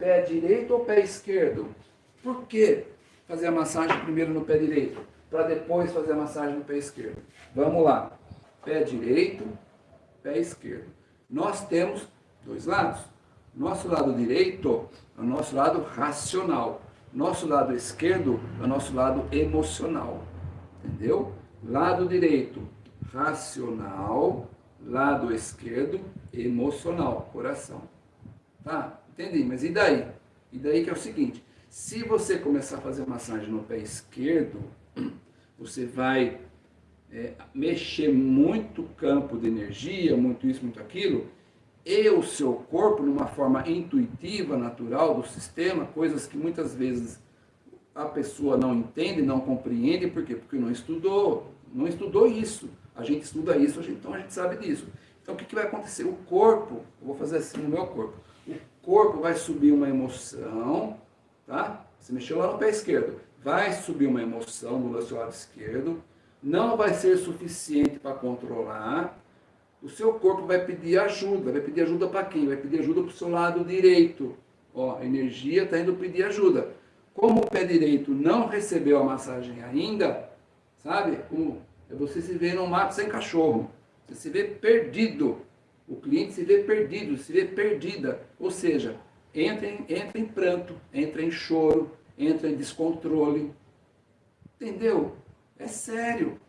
Pé direito ou pé esquerdo? Por que fazer a massagem primeiro no pé direito, para depois fazer a massagem no pé esquerdo? Vamos lá. Pé direito, pé esquerdo. Nós temos dois lados. Nosso lado direito é o nosso lado racional. Nosso lado esquerdo é o nosso lado emocional. Entendeu? Lado direito, racional. Lado esquerdo, emocional, coração. Tá? Entendi, mas e daí? E daí que é o seguinte, se você começar a fazer massagem no pé esquerdo, você vai é, mexer muito campo de energia, muito isso, muito aquilo, e o seu corpo, numa forma intuitiva, natural do sistema, coisas que muitas vezes a pessoa não entende, não compreende, por quê? Porque não estudou, não estudou isso. A gente estuda isso, então a gente sabe disso. Então o que, que vai acontecer? O corpo, eu vou fazer assim no meu corpo, corpo vai subir uma emoção, tá? Você mexeu lá no pé esquerdo, vai subir uma emoção no seu lado esquerdo, não vai ser suficiente para controlar, o seu corpo vai pedir ajuda. Vai pedir ajuda para quem? Vai pedir ajuda para o seu lado direito. Ó, a energia está indo pedir ajuda. Como o pé direito não recebeu a massagem ainda, sabe? Como é você se vê num mato sem cachorro. Você se vê perdido. O cliente se vê perdido, se vê perdida. Ou seja, entra em, entra em pranto, entra em choro, entra em descontrole. Entendeu? É sério.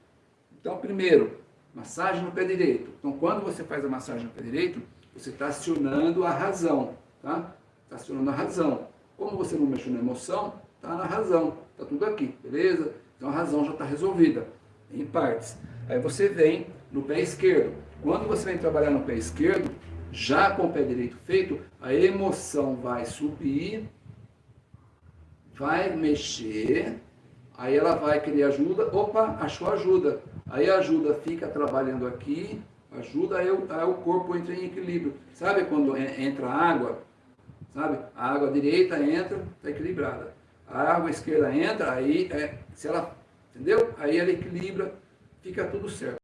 Então, primeiro, Massagem no pé direito. Então, quando você faz a massagem no pé direito, você está acionando a razão, tá? Está acionando a razão. Como você não mexeu na emoção, está na razão. Está tudo aqui, beleza? Então, a razão já está resolvida, em partes. Aí você vem no pé esquerdo. Quando você vem trabalhar no pé esquerdo, já com o pé direito feito, a emoção vai subir, vai mexer, aí ela vai querer ajuda, opa, achou ajuda. Aí a ajuda fica trabalhando aqui, ajuda, aí o, aí o corpo entra em equilíbrio. Sabe quando entra água? Sabe? A água direita entra, está equilibrada. A água esquerda entra, aí, é, se ela, entendeu? Aí ela equilibra, fica tudo certo.